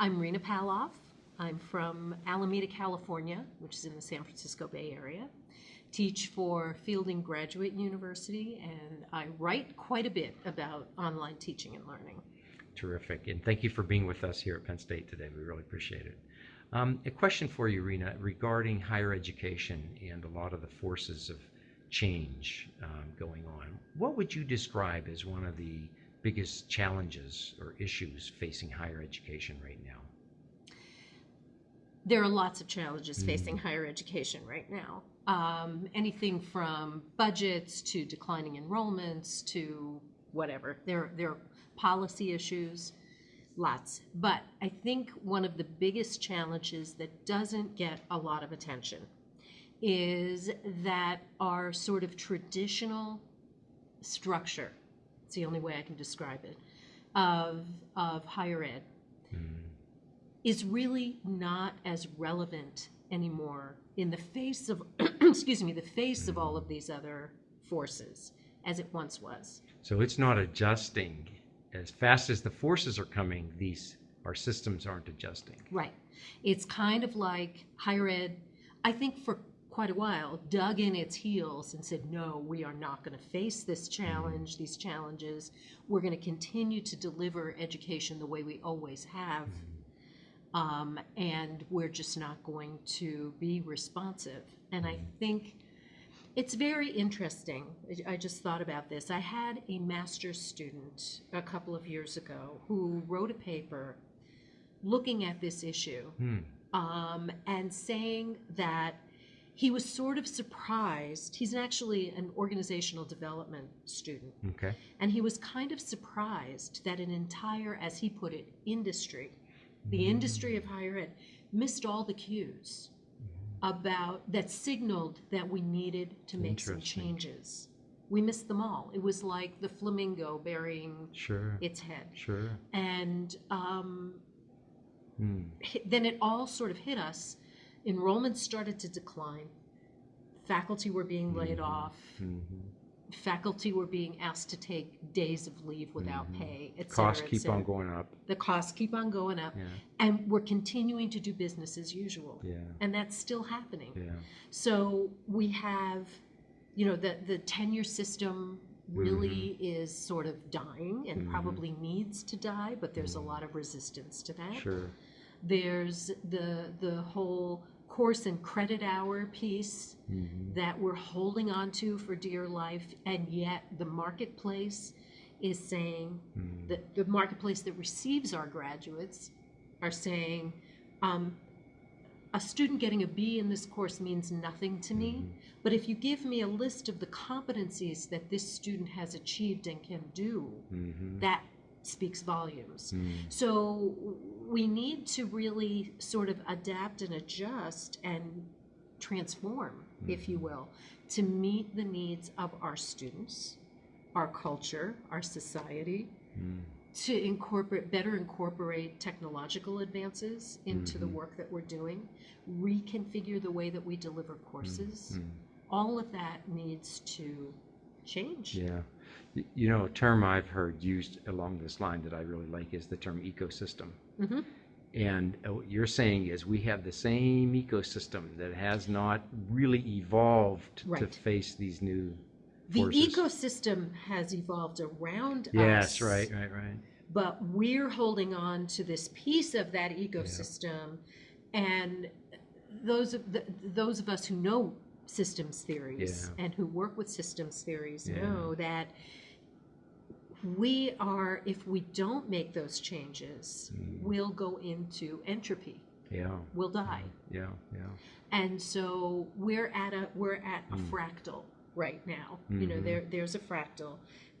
I'm Rena Palloff. I'm from Alameda, California, which is in the San Francisco Bay Area. Teach for Fielding Graduate University, and I write quite a bit about online teaching and learning. Terrific. And thank you for being with us here at Penn State today. We really appreciate it. Um, a question for you, Rena, regarding higher education and a lot of the forces of change um, going on. What would you describe as one of the biggest challenges or issues facing higher education right now? There are lots of challenges facing higher education right now. Um, anything from budgets to declining enrollments to whatever. There, there are policy issues, lots. But I think one of the biggest challenges that doesn't get a lot of attention is that our sort of traditional structure, it's the only way I can describe it, of, of higher ed. Mm-hmm. Is really not as relevant anymore in the face of excuse me the face of all of mm-hmm. these other forces as it once was. So it's not adjusting. As fast as the forces are coming. These our systems aren't adjusting. right. It's kind of like higher ed i think for quite a while dug in its heels and said no we are not going to face this challenge these challenges we're going to continue to deliver education the way we always have um, and we're just not going to be responsive. And I think it's very interesting. I- I just thought about this. I had a master's student a couple of years ago who wrote a paper looking at this issue Hmm. um, and saying that he was sort of surprised. He's actually an organizational development student. Okay. And he was kind of surprised that an entire, as he put it, industry, the Mm. industry of higher ed, missed all the cues about that signaled that we needed to make some changes. We missed them all. It was like the flamingo burying Sure. its head. Sure. And um, hit- then it all sort of hit us. Enrollment started to decline. Faculty were being laid Mhm. off Mhm. faculty were being asked to take days of leave without Mhm. pay, et cetera, Costs et keep on going up. The costs keep on going up, Yeah. and we're continuing to do business as usual. Yeah. And that's still happening. Yeah. So we have, you know, the, the tenure system really Mm-hmm. is sort of dying and Mhm. probably needs to die, but there's a Mhm. lot of resistance to that. Sure. There's the the whole course and credit hour piece Mhm. that we're holding on to for dear life, and yet the marketplace is saying Mm. that the marketplace that receives our graduates are saying, um, a student getting a B in this course means nothing to me, Mhm. but if you give me a list of the competencies that this student has achieved and can do, Mhm. that speaks volumes. Mm. So we need to really sort of adapt and adjust and transform, if you will, to meet the needs of our students, our culture, our society, Mm. to incorporate better incorporate technological advances into the Mhm. work that we're doing, reconfigure the way that we deliver courses. Mm. All of that needs to change. Yeah. You know, a term I've heard used along this line that I really like is the term ecosystem. Mhm. And uh, what you're saying is we have the same ecosystem that has not really evolved to face these new The forces. ecosystem has evolved around us. Yes, right, right, right. but we're holding on to this piece of that ecosystem and those of the, those of us who know systems theories Yeah. and who work with systems theories Yeah. know that we are if we don't make those changes Mm. we'll go into entropy Yeah. we'll die Yeah, yeah. and so we're at a we're at a Mm. fractal right now you know Mhm. there there's a fractal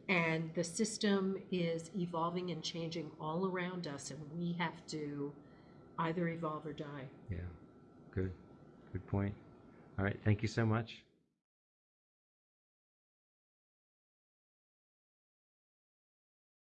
and the system is evolving and changing all around us and we have to either evolve or die Yeah. Good. Good point. All right. Thank you so much.